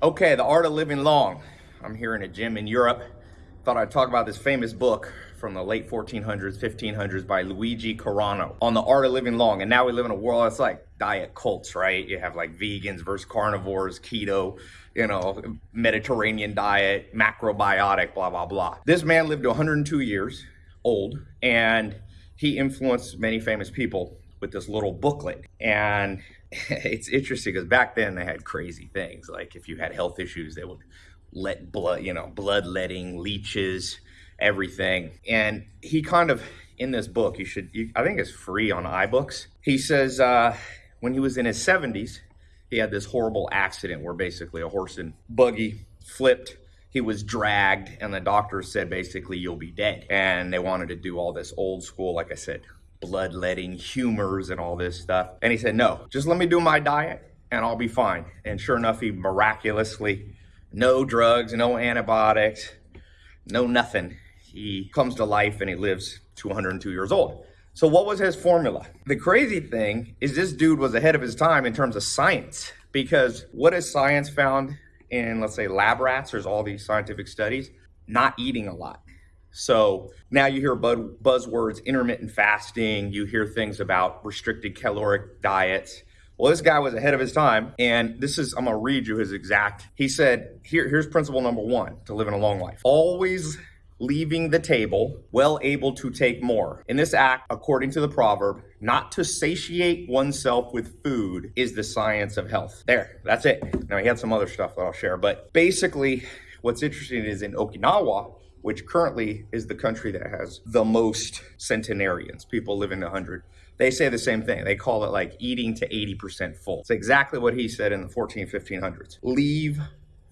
Okay, The Art of Living Long. I'm here in a gym in Europe. Thought I'd talk about this famous book from the late 1400s, 1500s by Luigi Carrano on the art of living long. And now we live in a world that's like diet cults, right? You have like vegans versus carnivores, keto, you know, Mediterranean diet, macrobiotic, blah, blah, blah. This man lived to 102 years old and he influenced many famous people with this little booklet. And it's interesting because back then they had crazy things. Like if you had health issues, they would let blood, you know, bloodletting, leeches, everything. And he kind of, in this book, you should, you, I think it's free on iBooks. He says uh, when he was in his 70s, he had this horrible accident where basically a horse and buggy flipped he was dragged and the doctor said basically you'll be dead and they wanted to do all this old school like i said bloodletting humors and all this stuff. And he said, no, just let me do my diet and I'll be fine. And sure enough, he miraculously, no drugs, no antibiotics, no nothing. He comes to life and he lives 202 years old. So what was his formula? The crazy thing is this dude was ahead of his time in terms of science because what has science found in, let's say, lab rats? There's all these scientific studies, not eating a lot. So now you hear buzzwords, intermittent fasting, you hear things about restricted caloric diets. Well, this guy was ahead of his time, and this is, I'm gonna read you his exact. He said, Here, here's principle number one to living a long life. Always leaving the table, well able to take more. In this act, according to the proverb, not to satiate oneself with food is the science of health. There, that's it. Now, he had some other stuff that I'll share, but basically, what's interesting is in Okinawa, which currently is the country that has the most centenarians, people living 100. They say the same thing. They call it like eating to 80% full. It's exactly what he said in the 14, 1500s. Leave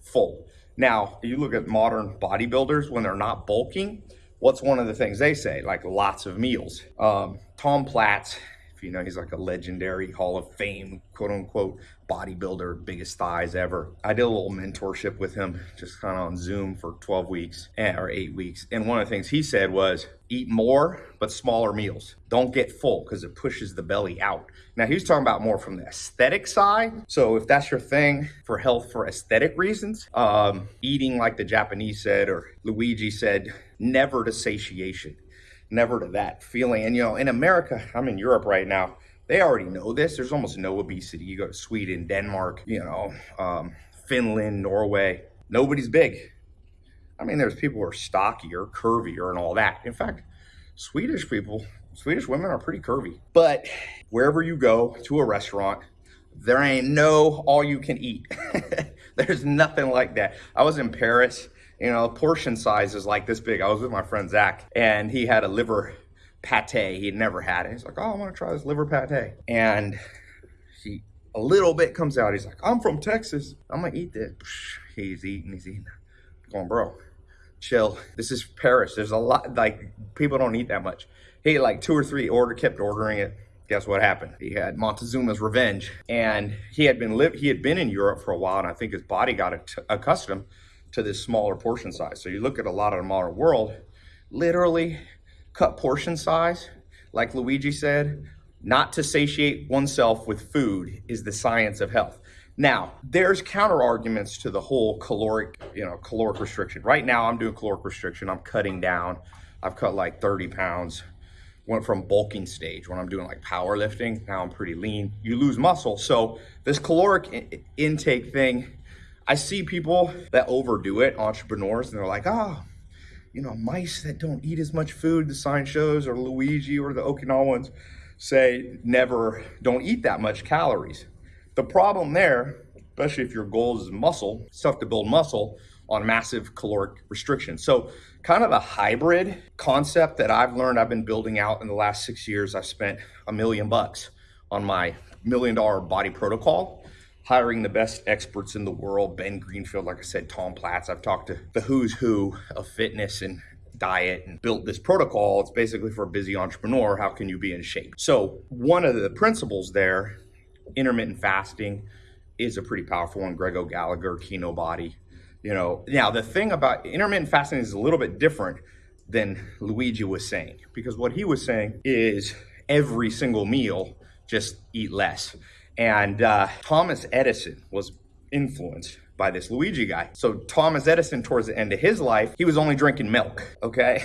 full. Now, you look at modern bodybuilders when they're not bulking, what's one of the things they say? Like lots of meals. Um, Tom Platz you know, he's like a legendary Hall of Fame, quote unquote, bodybuilder, biggest thighs ever. I did a little mentorship with him, just kind of on Zoom for 12 weeks eh, or eight weeks. And one of the things he said was eat more, but smaller meals. Don't get full because it pushes the belly out. Now, he's talking about more from the aesthetic side. So if that's your thing for health for aesthetic reasons, um, eating like the Japanese said or Luigi said, never to satiation never to that feeling. And, you know, in America, I'm in Europe right now, they already know this. There's almost no obesity. You go to Sweden, Denmark, you know, um, Finland, Norway, nobody's big. I mean, there's people who are stockier, curvier, and all that. In fact, Swedish people, Swedish women are pretty curvy. But wherever you go to a restaurant, there ain't no all you can eat. There's nothing like that. I was in Paris you know, portion size is like this big. I was with my friend Zach, and he had a liver pate. He'd never had it. He's like, "Oh, I want to try this liver pate," and he a little bit comes out. He's like, "I'm from Texas. I'm gonna eat this." He's eating. He's eating. I'm going, bro, chill. This is Paris. There's a lot. Like people don't eat that much. He like two or three. Order kept ordering it. Guess what happened? He had Montezuma's revenge, and he had been live. He had been in Europe for a while, and I think his body got accustomed to this smaller portion size. So you look at a lot of the modern world, literally cut portion size, like Luigi said, not to satiate oneself with food is the science of health. Now, there's counter arguments to the whole caloric, you know, caloric restriction. Right now, I'm doing caloric restriction. I'm cutting down. I've cut like 30 pounds. Went from bulking stage when I'm doing like powerlifting. Now I'm pretty lean. You lose muscle. So this caloric intake thing I see people that overdo it, entrepreneurs, and they're like, oh, you know, mice that don't eat as much food, the sign shows, or Luigi or the Okinawans say never don't eat that much calories. The problem there, especially if your goal is muscle, it's tough to build muscle on massive caloric restriction. So kind of a hybrid concept that I've learned I've been building out in the last six years. I've spent a million bucks on my million dollar body protocol hiring the best experts in the world, Ben Greenfield, like I said, Tom Platz. I've talked to the who's who of fitness and diet and built this protocol. It's basically for a busy entrepreneur. How can you be in shape? So one of the principles there, intermittent fasting, is a pretty powerful one. Greg O'Gallagher, Kino Body. You know, now the thing about intermittent fasting is a little bit different than Luigi was saying, because what he was saying is every single meal, just eat less. And uh, Thomas Edison was influenced by this Luigi guy. So Thomas Edison, towards the end of his life, he was only drinking milk, okay?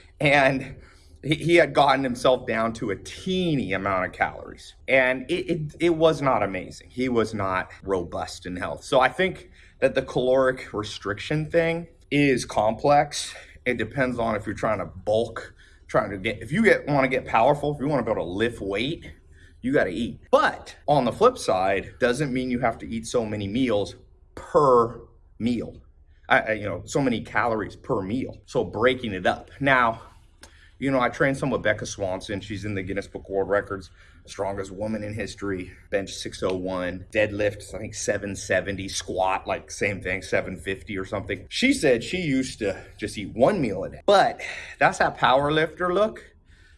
and he, had gotten himself down to a teeny amount of calories. And it, it, it was not amazing. He was not robust in health. So I think that the caloric restriction thing is complex. It depends on if you're trying to bulk, trying to get, if you get want to get powerful, if you want to be able to lift weight, you got to eat. But on the flip side, doesn't mean you have to eat so many meals per meal. I, I, you know, so many calories per meal. So breaking it up. Now, you know, I trained some with Becca Swanson. She's in the Guinness Book World Records, strongest woman in history, bench 601, deadlift, I think 770, squat, like same thing, 750 or something. She said she used to just eat one meal a day. But that's that power lifter look.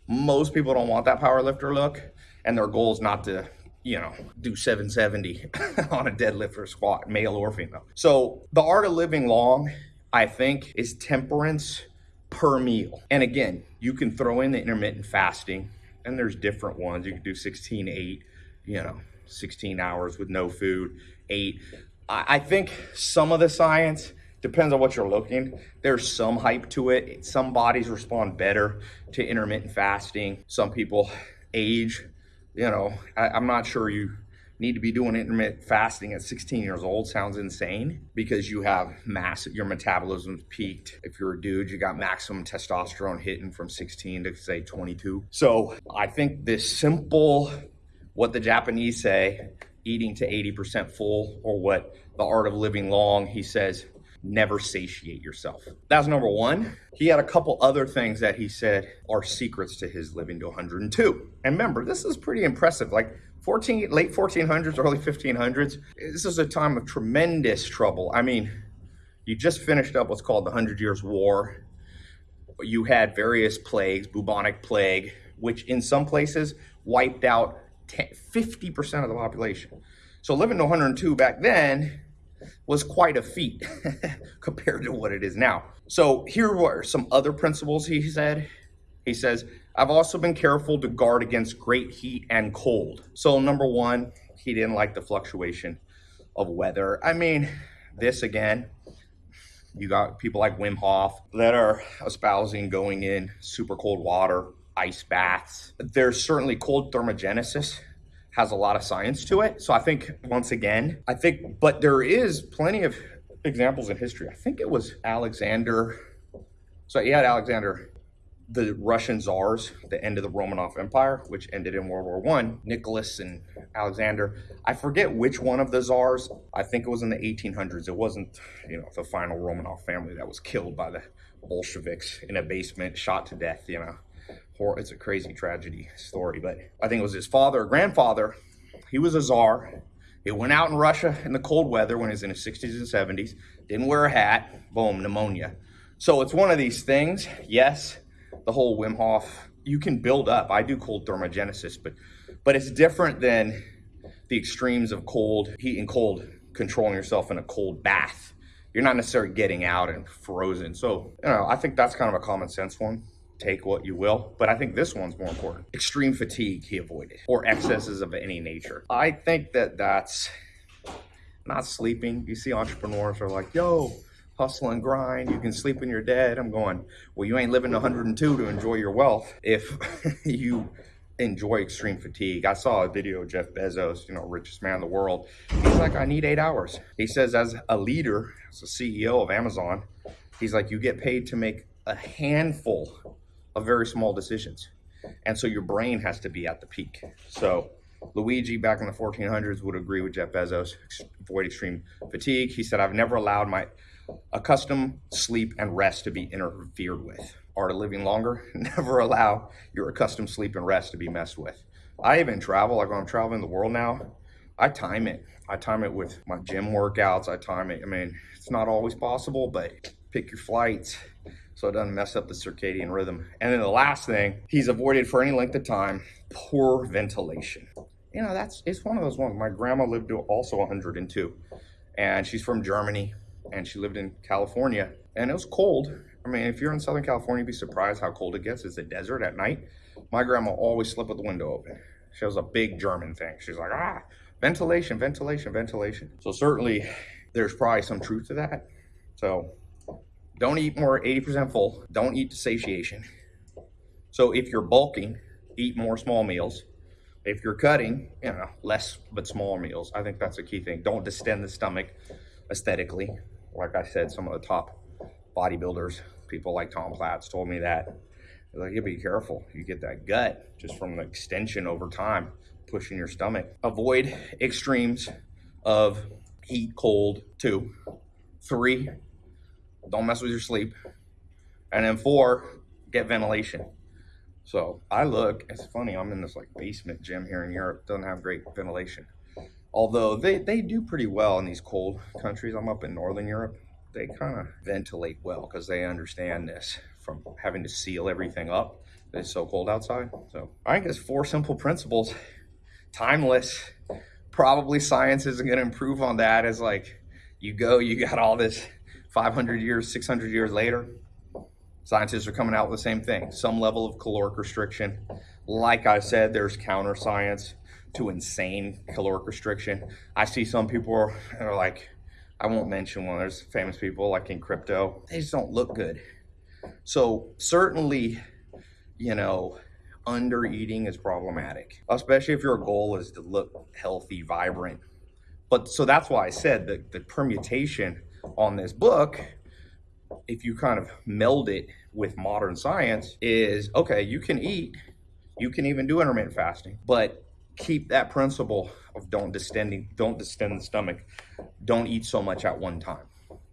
Most people don't want that power lifter look, and their goal is not to you know, do 770 on a deadlift or squat, male or female. So the art of living long, I think, is temperance per meal. And again, you can throw in the intermittent fasting, and there's different ones. You can do 16, 8, you know, 16 hours with no food, 8. I think some of the science depends on what you're looking. There's some hype to it. Some bodies respond better to intermittent fasting. Some people age, you know, I, I'm not sure you need to be doing intermittent fasting at 16 years old sounds insane because you have mass your metabolism's peaked. If you're a dude, you got maximum testosterone hitting from 16 to say 22. So I think this simple, what the Japanese say, eating to 80% full, or what the art of living long, he says, never satiate yourself. That's number one. He had a couple other things that he said are secrets to his living to 102. And remember, this is pretty impressive. Like 14, late 1400s, early 1500s, this is a time of tremendous trouble. I mean, you just finished up what's called the Hundred Years' War. You had various plagues, bubonic plague, which in some places wiped out 50% of the population. So living to 102 back then was quite a feat compared to what it is now. So here were some other principles he said. He says, I've also been careful to guard against great heat and cold. So number one, he didn't like the fluctuation of weather. I mean, this again, you got people like Wim Hof that are espousing going in super cold water, ice baths. There's certainly cold thermogenesis has a lot of science to it. So I think once again, I think, but there is plenty of examples in history. I think it was Alexander. So he had Alexander the Russian czars, the end of the Romanov Empire, which ended in World War One, Nicholas and Alexander. I forget which one of the czars. I think it was in the 1800s. It wasn't, you know, the final Romanov family that was killed by the Bolsheviks in a basement, shot to death. You know, it's a crazy tragedy story. But I think it was his father, or grandfather. He was a czar. He went out in Russia in the cold weather when he was in his 60s and 70s. Didn't wear a hat. Boom, pneumonia. So it's one of these things. Yes, the whole Wim Hof, you can build up. I do cold thermogenesis, but but it's different than the extremes of cold, heat and cold, controlling yourself in a cold bath. You're not necessarily getting out and frozen. So, you know, I think that's kind of a common sense one. Take what you will, but I think this one's more important. Extreme fatigue he avoided, or excesses of any nature. I think that that's not sleeping. You see entrepreneurs are like, yo, hustle and grind. You can sleep when you're dead. I'm going, well, you ain't living 102 to enjoy your wealth if you enjoy extreme fatigue. I saw a video of Jeff Bezos, you know, richest man in the world. He's like, I need eight hours. He says, as a leader, as a CEO of Amazon, he's like, you get paid to make a handful of very small decisions. And so your brain has to be at the peak. So Luigi back in the 1400s would agree with Jeff Bezos, avoid extreme fatigue. He said, I've never allowed my Accustomed sleep and rest to be interfered with. Art of living longer, never allow your accustomed sleep and rest to be messed with. I even travel, like when I'm traveling the world now, I time it. I time it with my gym workouts. I time it. I mean, it's not always possible, but pick your flights so it doesn't mess up the circadian rhythm. And then the last thing, he's avoided for any length of time, poor ventilation. You know, that's it's one of those ones. My grandma lived to also 102, and she's from Germany and she lived in California and it was cold. I mean, if you're in Southern California, you'd be surprised how cold it gets. It's a desert at night. My grandma always slept with the window open. She was a big German thing. She's like, ah, ventilation, ventilation, ventilation. So certainly there's probably some truth to that. So don't eat more 80% full. Don't eat to satiation. So if you're bulking, eat more small meals. If you're cutting, you know, less but smaller meals. I think that's a key thing. Don't distend the stomach aesthetically. Like I said, some of the top bodybuilders, people like Tom Platz told me that. Like, you be careful. You get that gut just from the extension over time, pushing your stomach. Avoid extremes of heat, cold, two. Three, don't mess with your sleep. And then four, get ventilation. So I look, it's funny, I'm in this like basement gym here in Europe, doesn't have great ventilation. Although they, they do pretty well in these cold countries. I'm up in Northern Europe. They kind of ventilate well because they understand this from having to seal everything up. It's so cold outside. So I think it's four simple principles. Timeless. Probably science isn't going to improve on that as like you go, you got all this 500 years, 600 years later. Scientists are coming out with the same thing, some level of caloric restriction. Like I said, there's counter science to insane caloric restriction. I see some people are, are like, I won't mention one. There's famous people like in crypto. They just don't look good. So certainly, you know, under eating is problematic, especially if your goal is to look healthy, vibrant. But so that's why I said that the permutation on this book, if you kind of meld it with modern science, is okay, you can eat, you can even do intermittent fasting, but keep that principle of don't distending, don't distend the stomach, don't eat so much at one time,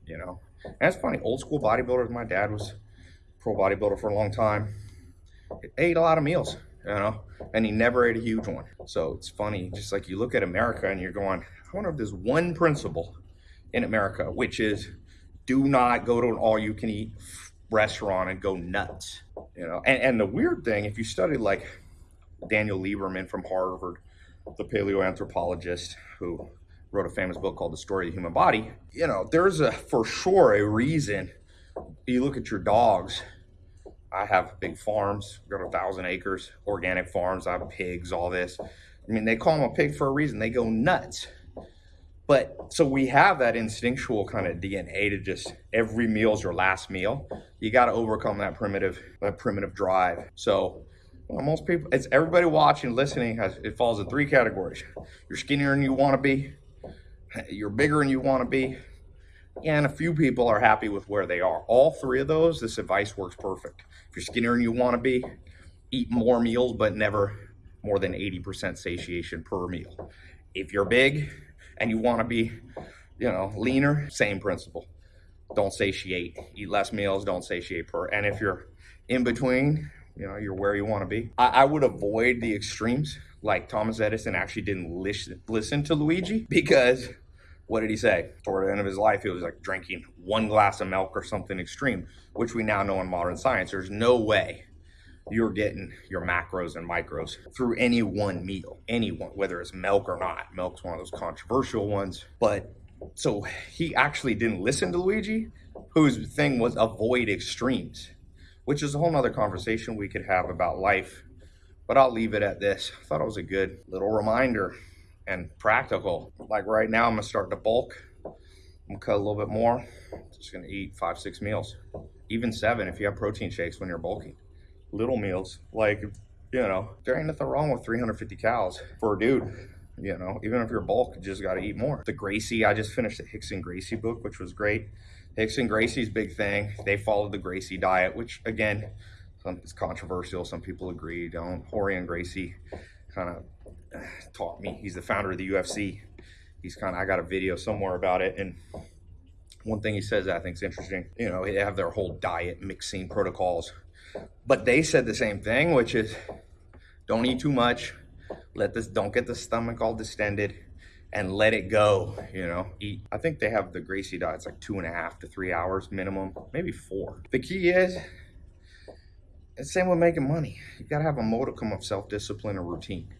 you know. And funny, old school bodybuilders, my dad was pro bodybuilder for a long time, ate a lot of meals, you know, and he never ate a huge one. So it's funny, just like you look at America and you're going, I wonder if there's one principle in America, which is do not go to an all you can eat restaurant and go nuts, you know. And, and the weird thing, if you study like Daniel Lieberman from Harvard, the paleoanthropologist who wrote a famous book called The Story of the Human Body. You know, there's a for sure a reason. You look at your dogs. I have big farms, got a thousand acres, organic farms. I have pigs, all this. I mean, they call them a pig for a reason. They go nuts. But so we have that instinctual kind of DNA to just every meal is your last meal. You got to overcome that primitive, that primitive drive. So well, most people, it's everybody watching, listening, has it falls in three categories. You're skinnier than you want to be, you're bigger than you want to be, and a few people are happy with where they are. All three of those, this advice works perfect. If you're skinnier than you want to be, eat more meals, but never more than 80% satiation per meal. If you're big and you want to be, you know, leaner, same principle. Don't satiate. Eat less meals, don't satiate per. And if you're in between, you know, you're where you want to be. I, I, would avoid the extremes. Like Thomas Edison actually didn't listen, listen to Luigi because what did he say? Toward the end of his life, he was like drinking one glass of milk or something extreme, which we now know in modern science. There's no way you're getting your macros and micros through any one meal, any one, whether it's milk or not. Milk's one of those controversial ones. But so he actually didn't listen to Luigi, whose thing was avoid extremes which is a whole nother conversation we could have about life. But I'll leave it at this. I thought it was a good little reminder and practical. Like right now, I'm gonna start to bulk. I'm gonna cut a little bit more. Just gonna eat five, six meals, even seven if you have protein shakes when you're bulking. Little meals, like, you know, there ain't nothing wrong with 350 calories for a dude. You know, even if you're bulk, you just gotta eat more. The Gracie, I just finished the Rickson Gracie book, which was great. Rickson Gracie's big thing. They followed the Gracie diet, which again, some, it's controversial. Some people agree, don't. Rorion Gracie kind of taught me. He's the founder of the UFC. He's kind of, I got a video somewhere about it. And one thing he says that I think is interesting, you know, they have their whole diet mixing protocols. But they said the same thing, which is don't eat too much. Let this, don't get the stomach all distended and let it go, you know, eat. I think they have the Gracie diet. It's like two and a half to three hours minimum, maybe four. The key is, it's same with making money. You gotta have a modicum of self-discipline or routine.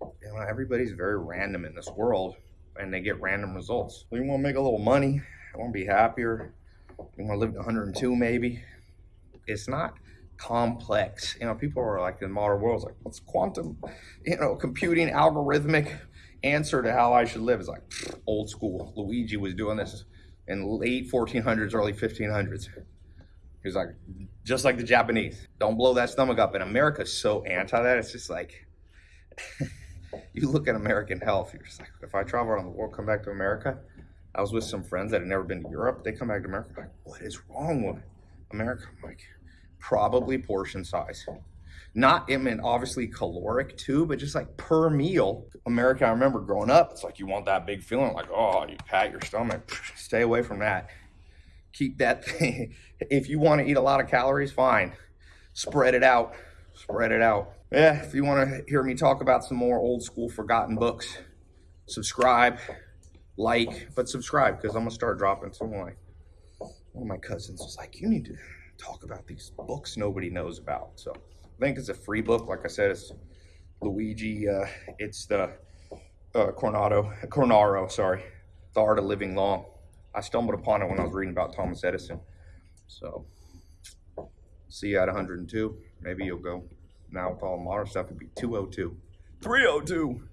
You know, everybody's very random in this world and they get random results. We wanna make a little money, I wanna be happier, I wanna live to 102 maybe. It's not complex. You know, people are like in the modern world, like, what's quantum, you know, computing, algorithmic answer to how I should live is like old school. Luigi was doing this in late 1400s, early 1500s. He's like, just like the Japanese, don't blow that stomach up. And America's so anti that. It's just like, you look at American health, you're just like, if I travel around the world, come back to America. I was with some friends that had never been to Europe. They come back to America, like, what is wrong with America? I'm like, probably portion size. Not, I mean, obviously caloric too, but just like per meal. America, I remember growing up, it's like you want that big feeling, like, oh, you pat your stomach. Stay away from that. Keep that thing. If you want to eat a lot of calories, fine. Spread it out. Spread it out. Yeah, if you want to hear me talk about some more old school forgotten books, subscribe, like, but subscribe because I'm gonna start dropping some my one of my cousins was like, you need to talk about these books nobody knows about. So I think it's a free book. Like I said, it's Luigi. Uh, it's the uh, Coronado, Cornaro. Sorry, The Art of Living Long. I stumbled upon it when I was reading about Thomas Edison. So see you at 102. Maybe you'll go. Now with all the modern stuff, it'd be 202, 302.